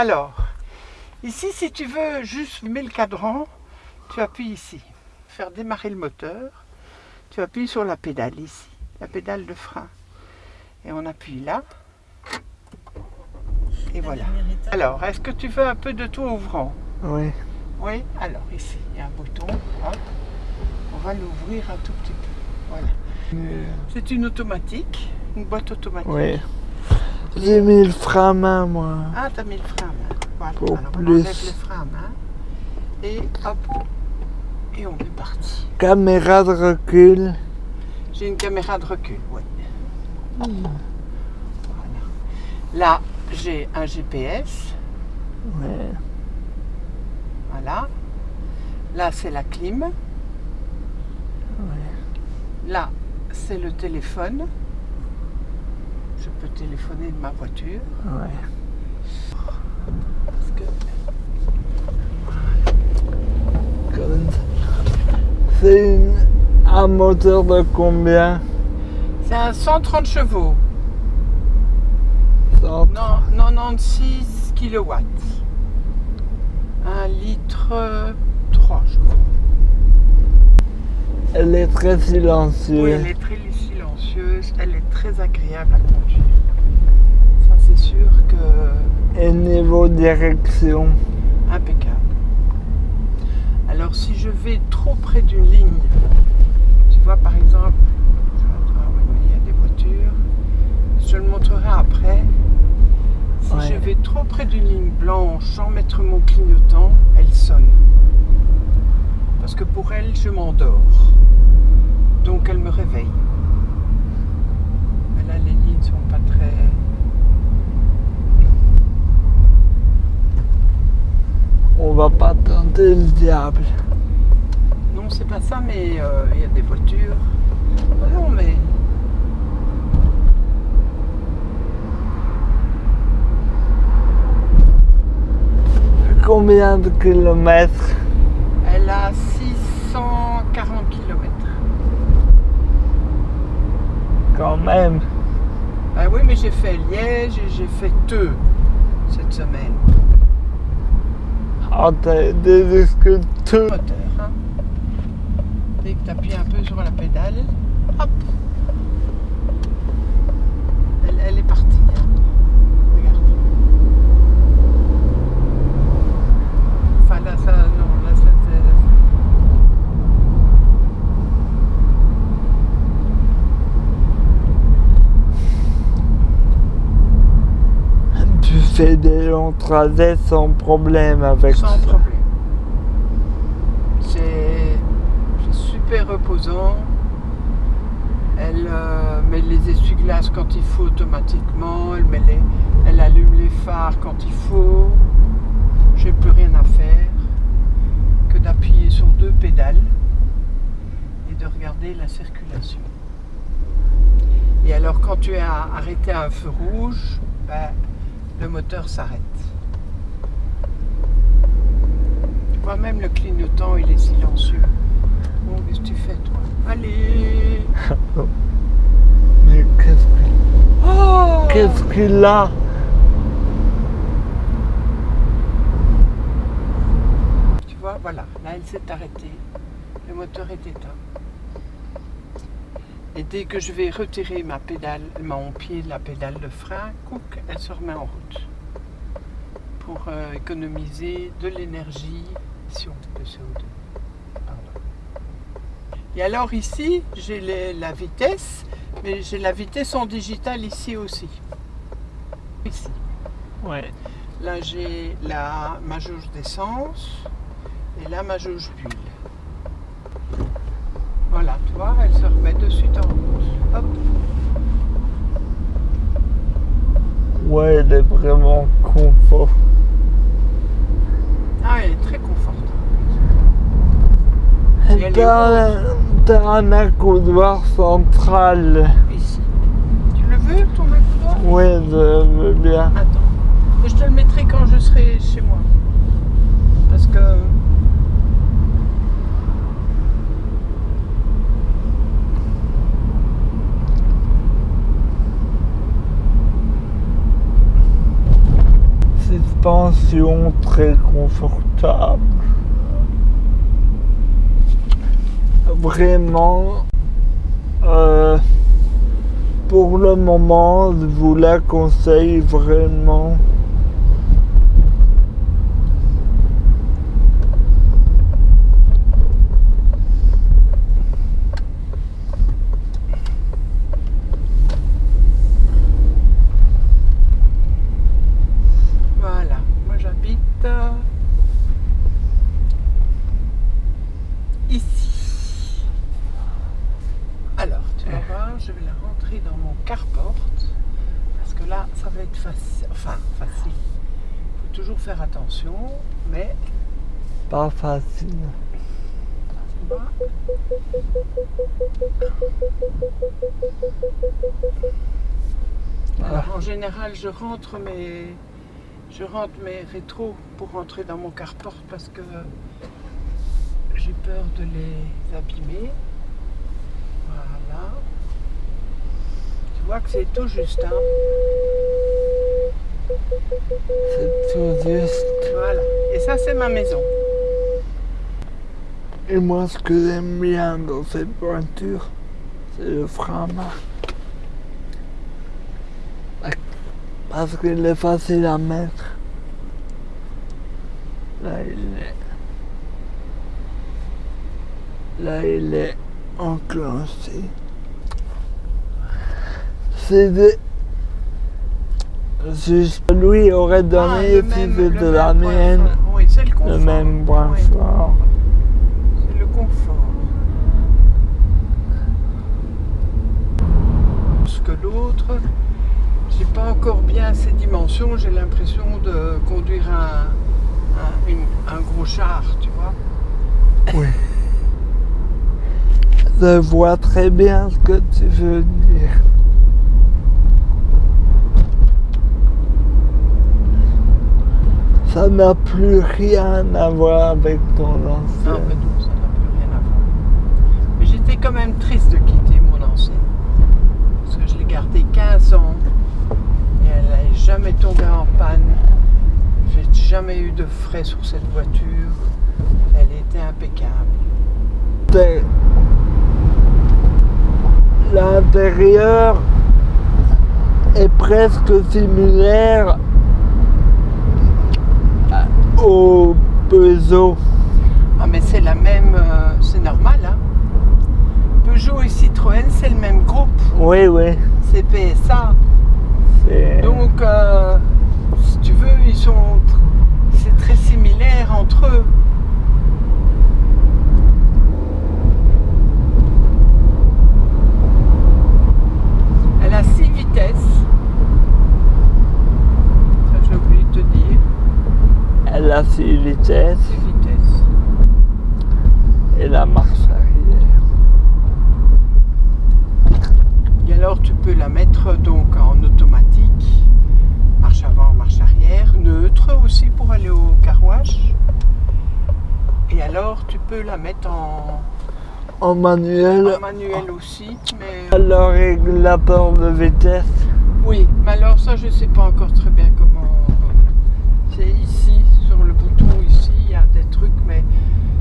Alors, ici, si tu veux juste mettre le cadran, tu appuies ici. Faire démarrer le moteur, tu appuies sur la pédale ici, la pédale de frein. Et on appuie là. Et voilà. Alors, est-ce que tu veux un peu de tout ouvrant? Oui. Oui, alors ici, il y a un bouton. hop. On va l'ouvrir un tout petit peu. Voilà. C'est une automatique, une boîte automatique. Oui. J'ai mis le frein à main, moi. Ah, t'as mis le frein à main. Voilà. Pour Alors, on plus. enlève le frein à main. Et hop. Et on est parti. Caméra de recul. J'ai une caméra de recul, oui. Voilà. Là, j'ai un GPS. Ouais. Voilà. Là, c'est la clim. Là, c'est le téléphone. Je peux téléphoner de ma voiture. Ouais. Parce que. C'est une- un moteur de combien? C'est un 130 chevaux. Cent- Non, 96 kilowatts. Un litre 3, je crois. Elle Elle est très silencieuse. Oui, elle est très silencieuse, elle est très agréable à conduire. Ça, c'est sûr que Et niveau direction. impeccable. Alors, si je vais trop près d'une ligne, tu vois, par exemple, ah il y a des voitures, je le montrerai après. Si Ouais. je vais trop près d'une ligne blanche sans mettre mon clignotant, elle sonne. Parce que pour elle, je m'endors. Donc elle me réveille. Mais là, les lignes sont pas très. On va pas tenter le diable. Non, c'est pas ça, mais euh, il y a des voitures. Ah Non, mais. Combien de kilomètres? Elle a 640 km. quand même Ah oui, mais j'ai fait Liège et j'ai fait Teux cette semaine. Ah, t'as des sculptures. Moteur, hein. Dès que tu appuies un peu sur la pédale, hop Elle, elle est partie. hein. Regarde. Enfin là, ça, non, là, ça. c'est- Tu fais des longs trajets sans problème avec Sans ça. problème. C'est super reposant. Elle euh, met les essuie-glaces quand il faut automatiquement. Elle, met les- elle allume les phares quand il faut. J'ai plus rien à faire que d'appuyer sur deux pédales et de regarder la circulation. Et alors quand tu es arrêté à un feu rouge, ben, le moteur s'arrête. Tu vois, même le clignotant, il est silencieux. Bon, qu'est-ce que tu fais, toi? Allez Mais qu'est-ce que- Oh qu'est-ce qu'il a? Tu vois, voilà, là, elle s'est arrêtée. Le moteur est éteint. Et dès que je vais retirer ma pédale, mon pied de la pédale de frein, couc, elle se remet en route. Pour euh, économiser de l'énergie de CO2. Pardon. Et alors ici, j'ai la vitesse, mais j'ai la vitesse en digital ici aussi. Ici. Ouais. Là, j'ai la, ma jauge d'essence et là, ma jauge d'huile. Elle se remet de suite en route. Hop. Ouais, elle est vraiment confort. Ah, elle est très confortable. T'as un accoudoir central. Ici. Tu le veux, ton accoudoir? Ouais, je veux bien. Attends. Je te le mettrai quand je serai chez moi. Parce que. Position très confortable. Vraiment, euh, pour le moment, je vous la conseille vraiment. Voilà, moi j'habite euh, ici. Alors, tu vas voir, je vais la rentrer dans mon carport parce que là, ça va être facile. Enfin, facile. Il faut toujours faire attention, mais Pas facile. Alors, en général, je rentre mes, je rentre mes rétros pour rentrer dans mon carport parce que j'ai peur de les abîmer. Voilà. Tu vois que c'est tout juste, hein. C'est tout juste. Voilà. Et ça, c'est ma maison. Et moi, ce que j'aime bien dans cette voiture, c'est le frein. Parce qu'il est facile à mettre. Là, il est. Là, il est enclenché. Juste lui aurait Ah, donné même- c'était le la mienne. Oui, c'est le confort. le même point Oui, fort. C'est le confort. Plus que l'autre, j'ai pas encore bien ces dimensions. J'ai l'impression de conduire un, un, une- un gros char, tu vois. Oui. Je vois très bien ce que tu veux dire. Ça n'a plus rien à voir avec ton Non, ancien. pas tout, ça n'a plus rien à voir. Mais j'étais quand même triste de quitter mon ancienne. Parce que je l'ai gardée 15 ans et elle n'est jamais tombée en panne. J'ai jamais eu de frais sur cette voiture. Elle était impeccable. L'intérieur est presque similaire au Peugeot. Ah mais c'est la même, euh, c'est normal hein. Peugeot et Citroën c'est le même groupe, Oui, oui. c'est PSA. c'est- Donc euh, si tu veux, ils sont, tr- c'est très similaire entre eux. Elle a 6 vitesses. Ça j'ai oublié de te dire. Elle a six vitesses 6 vitesses. et la marche arrière. Et alors tu peux la mettre donc en automatique, marche avant, marche arrière, neutre aussi pour aller au carouage. Et alors tu peux la mettre en, En manuel, en manuel aussi, mais le régulateur de vitesse. oui, mais alors ça je sais pas encore très bien comment. C'est ici, sur le bouton ici, il y a des trucs, mais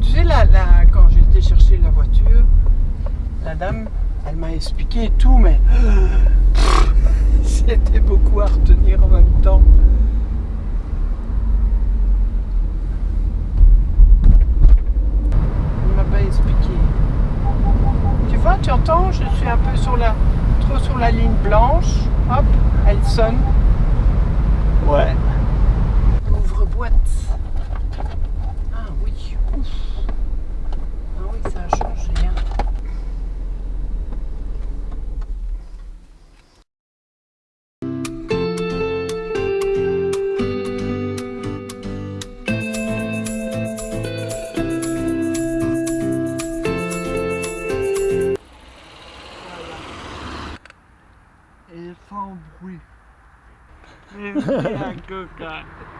tu sais là, là quand j'ai été chercher la voiture, elle m'a expliqué tout, mais c'était beaucoup à retenir en même temps. Elle m'a pas expliqué. Tu vois, tu entends, je suis un peu sur la, trop sur la ligne blanche. Hop, elle sonne. Ouais. Ouvre-boîte. Ah Et sans